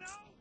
know?